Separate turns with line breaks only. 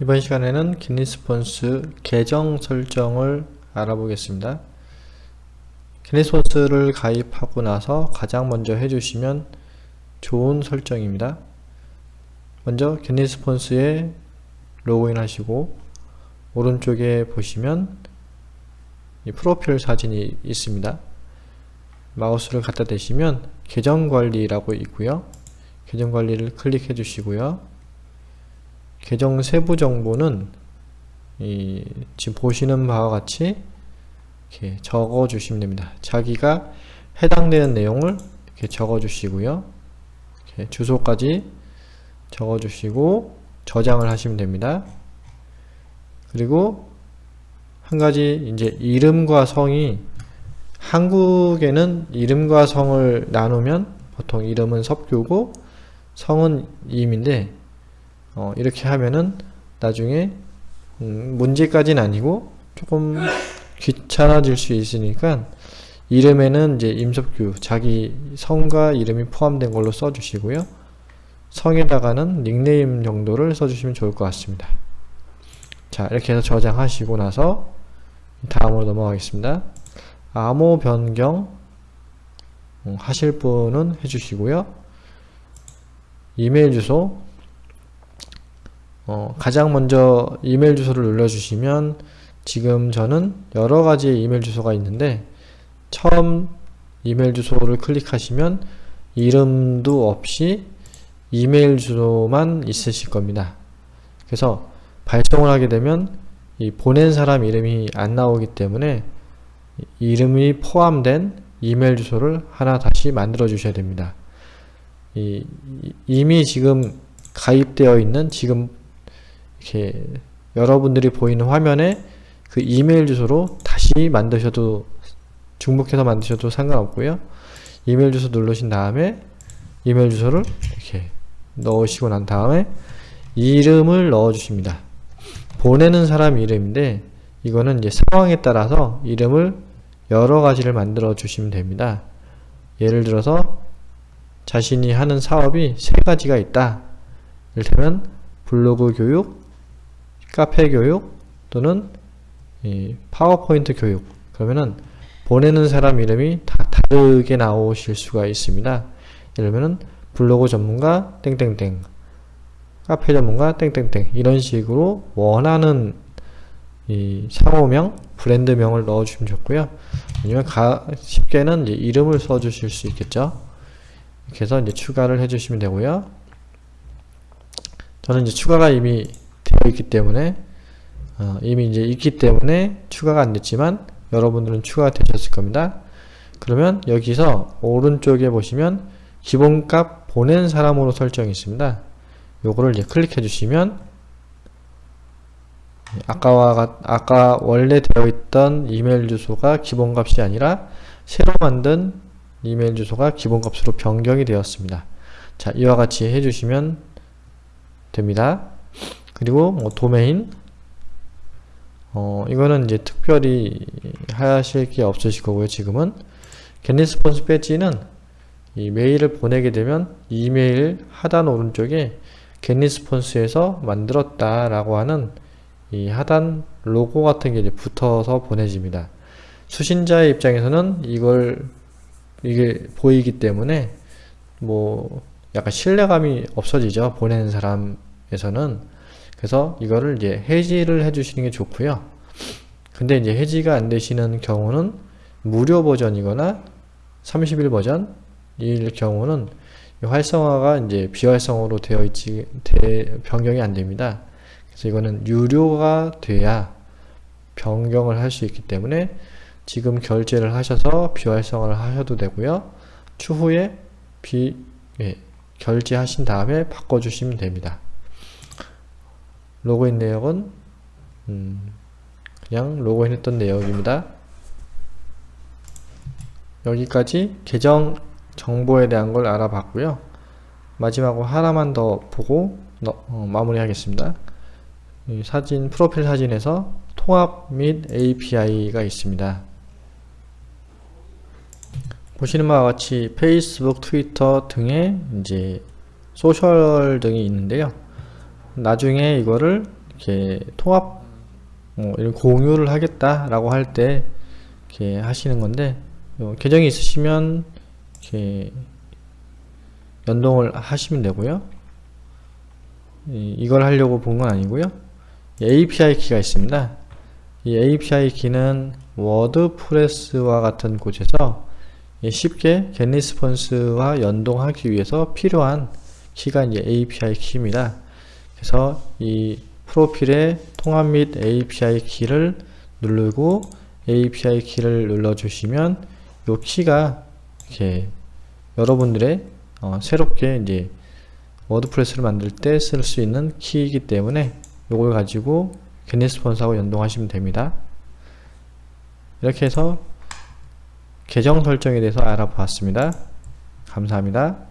이번 시간에는 기니스폰스 계정 설정을 알아보겠습니다. 기니스폰스를 가입하고 나서 가장 먼저 해주시면 좋은 설정입니다. 먼저 기니스폰스에 로그인 하시고 오른쪽에 보시면 프로필 사진이 있습니다. 마우스를 갖다 대시면 계정 관리라고 있고요. 계정 관리를 클릭해 주시고요. 계정 세부 정보는 이 지금 보시는 바와 같이 이렇게 적어 주시면 됩니다. 자기가 해당되는 내용을 이렇게 적어 주시고요. 이렇게 주소까지 적어 주시고 저장을 하시면 됩니다. 그리고 한 가지 이제 이름과 성이 한국에는 이름과 성을 나누면 보통 이름은 섭규고 성은 임인데 어, 이렇게 하면은 나중에 음, 문제까지는 아니고 조금 귀찮아질 수 있으니까 이름에는 이제 임석규 자기 성과 이름이 포함된 걸로 써주시고요. 성에다가는 닉네임 정도를 써주시면 좋을 것 같습니다. 자 이렇게 해서 저장하시고 나서 다음으로 넘어가겠습니다. 암호 변경 음, 하실 분은 해주시고요. 이메일 주소 어, 가장 먼저 이메일 주소를 눌러주시면 지금 저는 여러 가지의 이메일 주소가 있는데 처음 이메일 주소를 클릭하시면 이름도 없이 이메일 주소만 있으실 겁니다. 그래서 발송을 하게 되면 이 보낸 사람 이름이 안 나오기 때문에 이름이 포함된 이메일 주소를 하나 다시 만들어 주셔야 됩니다. 이, 이미 지금 가입되어 있는 지금 이렇게 여러분들이 보이는 화면에 그 이메일 주소로 다시 만드셔도 중복해서 만드셔도 상관없고요. 이메일 주소 누르신 다음에 이메일 주소를 이렇게 넣으시고 난 다음에 이름을 넣어 주십니다. 보내는 사람 이름인데 이거는 이제 상황에 따라서 이름을 여러 가지를 만들어 주시면 됩니다. 예를 들어서 자신이 하는 사업이 세 가지가 있다. 이를테면 블로그 교육, 카페 교육 또는 파워포인트 교육 그러면은 보내는 사람 이름이 다 다르게 나오실 수가 있습니다. 들면 블로그 전문가 땡땡땡 카페 전문가 땡땡땡 이런 식으로 원하는 이 상호명 브랜드명을 넣어주시면 좋고요. 아니면 가, 쉽게는 이름을 써주실 수 있겠죠. 이렇게 해서 이제 추가를 해주시면 되고요. 저는 이제 추가가 이미 되어 있기 때문에 어, 이미 이제 있기 때문에 추가가 안 됐지만 여러분들은 추가가 되셨을 겁니다. 그러면 여기서 오른쪽에 보시면 기본값 보낸 사람으로 설정이 있습니다. 요거를 이제 클릭해 주시면 아까와 아까 원래 되어 있던 이메일 주소가 기본값이 아니라 새로 만든 이메일 주소가 기본값으로 변경이 되었습니다. 자, 이와 같이 해주시면 됩니다. 그리고 뭐 도메인 어, 이거는 이제 특별히 하실 게 없으실 거고요. 지금은 겟리스폰스 배지는 이 메일을 보내게 되면 이메일 하단 오른쪽에 겟리스폰스에서 만들었다 라고 하는 이 하단 로고 같은 게 이제 붙어서 보내집니다. 수신자의 입장에서는 이걸 이게 보이기 때문에 뭐 약간 신뢰감이 없어지죠. 보내는 사람에서는 그래서 이거를 이제 해지를 해주시는 게 좋고요. 근데 이제 해지가 안 되시는 경우는 무료 버전이거나 30일 버전일 경우는 활성화가 이제 비활성화로 되어 있지 대, 변경이 안 됩니다. 그래서 이거는 유료가 돼야 변경을 할 수 있기 때문에 지금 결제를 하셔서 비활성화를 하셔도 되고요. 추후에 비 예, 결제하신 다음에 바꿔주시면 됩니다. 로그인 내역은 음, 그냥 로그인 했던 내역입니다. 여기까지 계정 정보에 대한 걸 알아봤고요. 마지막으로 하나만 더 보고 어, 마무리 하겠습니다. 사진 프로필 사진에서 통합 및 API가 있습니다. 보시는 바와 같이 페이스북, 트위터 등의 이제 소셜 등이 있는데요. 나중에 이거를 이렇게 통합 뭐 이런 공유를 하겠다라고 할 때 이렇게 하시는 건데 요 계정이 있으시면 이렇게 연동을 하시면 되고요. 이- 이걸 하려고 본 건 아니고요. 이 API 키가 있습니다. 이 API 키는 워드프레스와 같은 곳에서 예, 쉽게 GetResponse와 연동하기 위해서 필요한 key가 이제 API key입니다. 그래서 이 프로필에 통합 및 API key를 누르고 API key를 눌러 주시면 이 key가 이렇게 여러분들의 어, 새롭게 이제 WordPress를 만들 때 쓸 수 있는 key이기 때문에 이걸 가지고 겟리스폰스하고 연동하시면 됩니다. 이렇게 해서 계정 설정에 대해서 알아보았습니다. 감사합니다.